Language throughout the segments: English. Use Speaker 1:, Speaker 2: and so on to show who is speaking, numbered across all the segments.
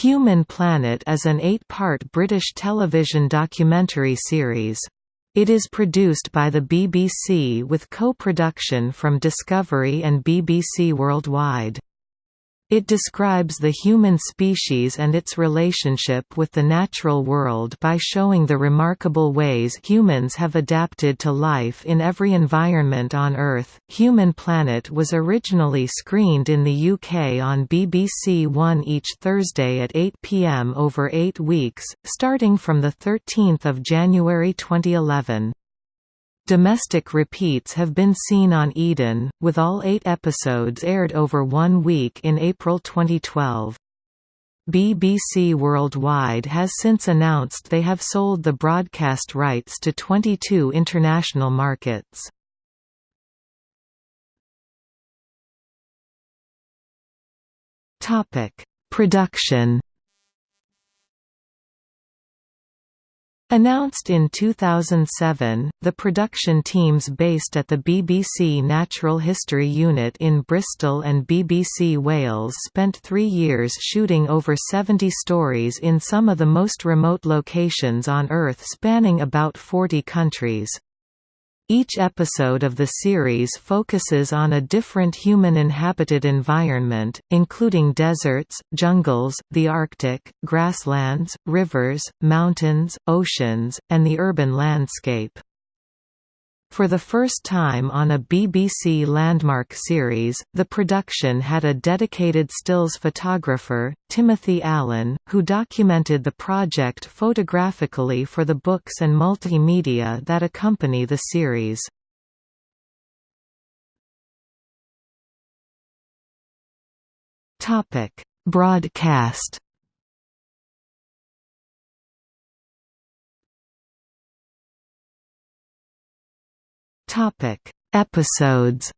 Speaker 1: Human Planet is an eight-part British television documentary series. It is produced by the BBC with co-production from Discovery and BBC Worldwide. It describes the human species and its relationship with the natural world by showing the remarkable ways humans have adapted to life in every environment on Earth. Human Planet was originally screened in the UK on BBC One each Thursday at 8 pm over eight weeks, starting from 13 January 2011. Domestic repeats have been seen on Eden, with all eight episodes aired over one week in April 2012. BBC Worldwide has since announced they have sold the broadcast rights to 22 international markets. Production Announced in 2007, the production teams based at the BBC Natural History Unit in Bristol and BBC Wales spent three years shooting over 70 stories in some of the most remote locations on Earth spanning about 40 countries. Each episode of the series focuses on a different human-inhabited environment, including deserts, jungles, the Arctic, grasslands, rivers, mountains, oceans, and the urban landscape. For the first time on a BBC Landmark series, the production had a dedicated stills photographer, Timothy Allen, who documented the project photographically for the books and multimedia that accompany the series. Broadcast Topic: Episodes.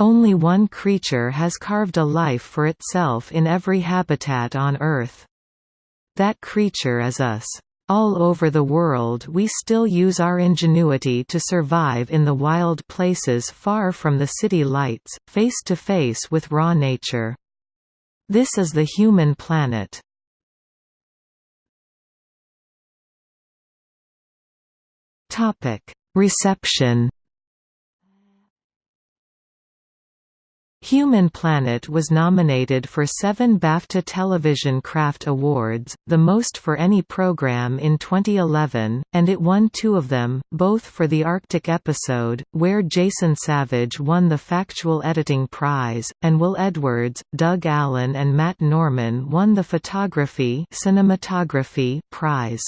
Speaker 1: Only one creature has carved a life for itself in every habitat on Earth. That creature is us. All over the world we still use our ingenuity to survive in the wild places far from the city lights, face to face with raw nature. This is the human planet. Reception. Human Planet was nominated for seven BAFTA Television Craft Awards, the most for any program in 2011, and it won two of them, both for the Arctic episode, where Jason Savage won the Factual Editing Prize, and Will Edwards, Doug Allan and Matt Norman won the Photography Cinematography Prize.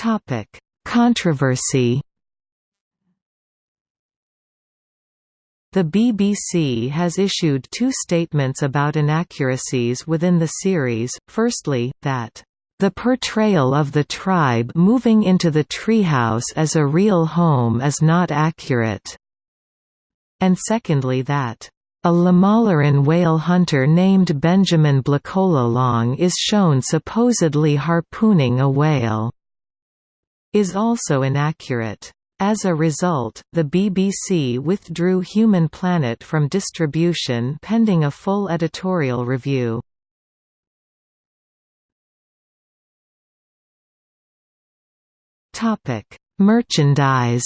Speaker 1: Topic: Controversy. The BBC has issued two statements about inaccuracies within the series, firstly, that the portrayal of the tribe moving into the treehouse as a real home is not accurate, and secondly that a Lamaleran whale hunter named Benjamin Blacolalong is shown supposedly harpooning a whale is also inaccurate. As a result, the BBC withdrew Human Planet from distribution pending a full editorial review. Merchandise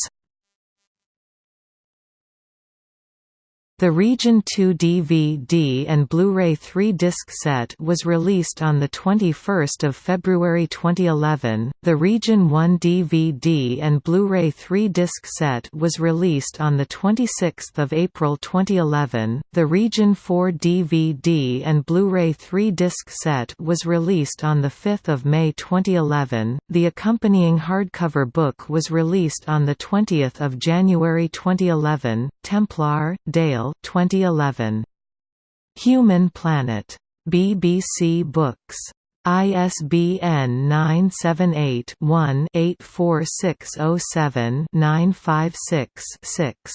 Speaker 1: The Region 2 DVD and Blu-ray 3-disc set was released on 21 February 2011, the Region 1 DVD and Blu-ray 3-disc set was released on 26 April 2011, the Region 4 DVD and Blu-ray 3-disc set was released on 5 May 2011, the accompanying hardcover book was released on 20 January 2011, Templar, Dale 2011. Human Planet. BBC Books. ISBN 978 one 84607 956 6